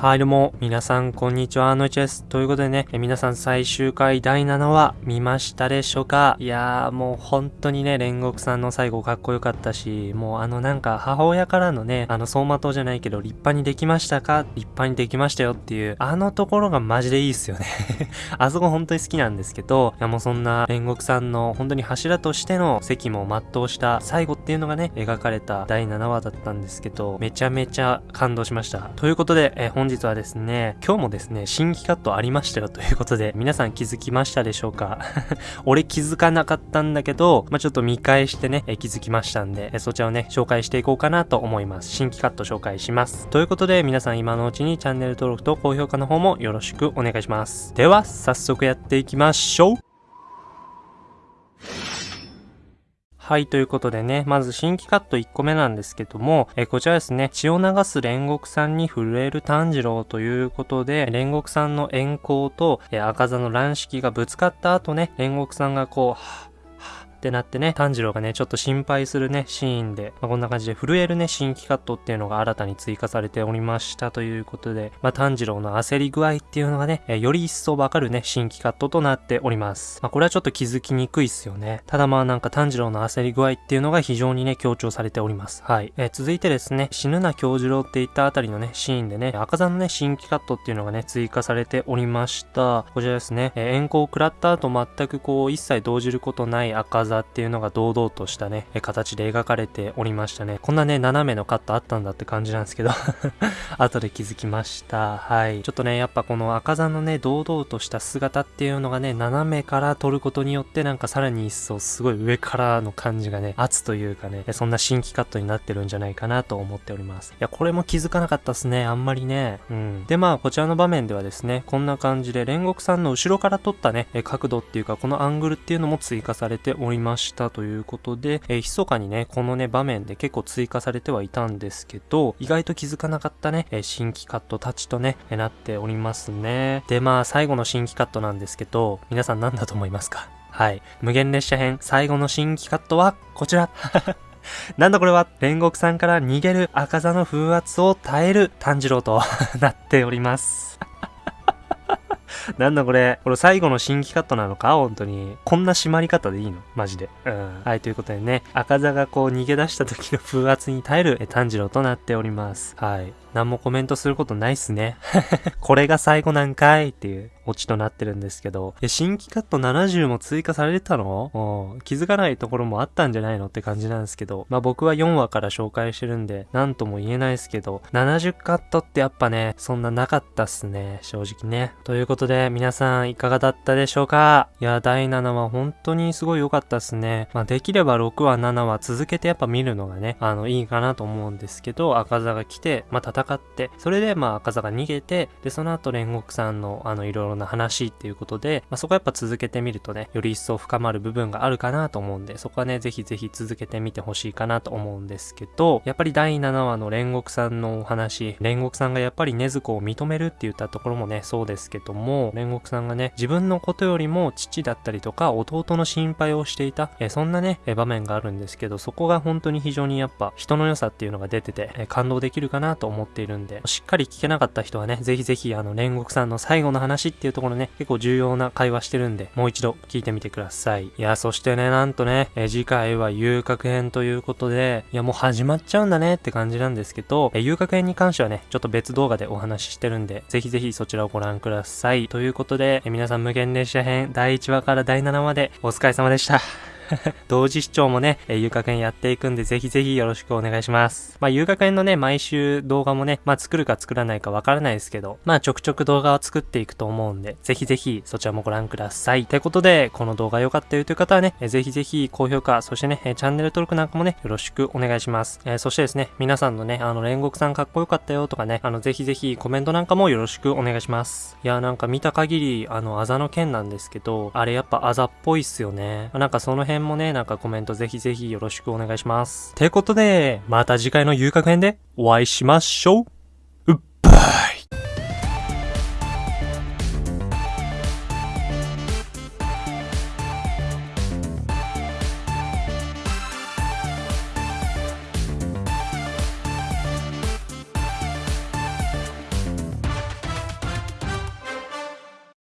はい、どうも、皆さん、こんにちは、のいちです。ということでね、え皆さん、最終回第7話、見ましたでしょうか？いやー、もう本当にね、煉獄さんの最後かっこよかったし、もうあのなんか、母親からのね、あの、走馬灯じゃないけど、立派にできましたか？立派にできましたよっていう、あのところがマジでいいっすよね あそこ本当に好きなんですけど、いやもうそんな煉獄さんの本当に柱としての責務を全うした最後っていうのがね、描かれた第7話だったんですけど、めちゃめちゃ感動しました。ということで、え本日はですね、今日もですね、新規カットありましたよということで、皆さん気づきましたでしょうか？俺気づかなかったんだけど、まあ、ちょっと見返してね、え気づきましたんで、えそちらをね、紹介していこうかなと思います。新規カット紹介します。ということで、皆さん今のうちにチャンネル登録と高評価の方もよろしくお願いします。では、早速やっていきましょうはい、ということでね、まず新規カット1個目なんですけども、えこちらですね、血を流す煉獄さんに震える炭治郎ということで、煉獄さんの円光と、え赤座の乱式がぶつかった後ね、煉獄さんがこう、ってなってね、炭治郎がね、ちょっと心配するね、シーンで、まあ、こんな感じで震えるね、新規カットっていうのが新たに追加されておりましたということで、まあ、炭治郎の焦り具合っていうのがね、えより一層わかるね、新規カットとなっております。まあ、これはちょっと気づきにくいっすよね。ただまあなんか炭治郎の焦り具合っていうのが非常にね、強調されております。はい。えー、続いてですね、死ぬな京次郎って言ったあたりのね、シーンでね、赤座のね、新規カットっていうのがね、追加されておりました。こちらですね、えー、円光を食らった後全くこう、一切動じることない赤座っていうのが堂々としたね、形で描かれておりましたね。こんなね、斜めのカットあったんだって感じなんですけど 後で気づきました。はい。ちょっとね、やっぱこの赤座のね、堂々とした姿っていうのがね、斜めから撮ることによってなんかさらに一層すごい上からの感じがね、圧というかね、そんな新規カットになってるんじゃないかなと思っております。いや、これも気づかなかったっすね。あんまりね。うん。で、まあ、こちらの場面ではですね、こんな感じで煉獄さんの後ろから撮ったね、角度っていうか、このアングルっていうのも追加されておりましたということで、えー、密かにね、このね、場面で結構追加されてはいたんですけど、意外と気づかなかったね、え、新規カットたちとね、え、なっておりますね。で、まあ、最後の新規カットなんですけど、皆さん何だと思いますか？はい。無限列車編、最後の新規カットは、こちら なんだこれは、煉獄さんから逃げる赤座の風圧を耐える炭治郎と なっておりますなんだこれ。これ最後の新規カットなのか？本当に。こんな締まり方でいいの？マジで。うん。はい、ということでね、赤座がこう逃げ出した時の風圧に耐える炭治郎となっております。はい。何もコメントすることないっすね。これが最後なんかいっていうオチとなってるんですけど、いや、新規カット70も追加されてたの？気づかないところもあったんじゃないのって感じなんですけど、まあ僕は4話から紹介してるんで、なんとも言えないですけど、70カットってやっぱね、そんななかったっすね、正直ね。ということで、皆さんいかがだったでしょうか？いや、第7話本当にすごい良かったっすね。まあできれば6話、7話続けてやっぱ見るのがね、あの、いいかなと思うんですけど、赤座が来て、まあ戦戦って、それでまあ赤座が逃げて、で、その後煉獄さんのあのいろいろな話っていうことで、まあそこはやっぱ続けてみるとね、より一層深まる部分があるかなと思うんで、そこはね、ぜひぜひ続けてみてほしいかなと思うんですけど、やっぱり第7話の煉獄さんのお話、煉獄さんがやっぱり禰豆子を認めるって言ったところもね、そうですけども、煉獄さんがね、自分のことよりも父だったりとか弟の心配をしていた、えそんなね、え場面があるんですけど、そこが本当に非常にやっぱ人の良さっていうのが出てて、え感動できるかなと思っているんで、しっかり聞けなかった人はね、ぜひぜひあの煉獄さんの最後の話っていうところね、結構重要な会話してるんで、もう一度聞いてみてください。いや、そしてね、なんとね、え次回は遊郭編ということで、いやもう始まっちゃうんだねって感じなんですけど、え遊郭編に関してはね、ちょっと別動画でお話ししてるんで、ぜひぜひそちらをご覧ください。ということで、え皆さん無限列車編第1話から第7話までお疲れ様でした。同時視聴もね、えー、遊楽園やっていくんで、ぜひぜひよろしくお願いします。まあ、遊楽園のね、毎週動画もね、まあ、作るか作らないかわからないですけど、まあ、ちょくちょく動画を作っていくと思うんで、ぜひぜひそちらもご覧ください。ということで、この動画良かったよという方はね、えー、ぜひぜひ高評価、そしてね、えー、チャンネル登録なんかもね、よろしくお願いします。えー、そしてですね、皆さんのね、あの、煉獄さんかっこよかったよとかね、あの、ぜひぜひコメントなんかもよろしくお願いします。いや、なんか見た限り、あの、あざの剣なんですけど、あれやっぱあざっぽいっすよね。なんかその辺もね、なんかコメントントぜひぜひよろしくお願いします。てことで、また次回の遊郭編でお会いしましょう。うっばい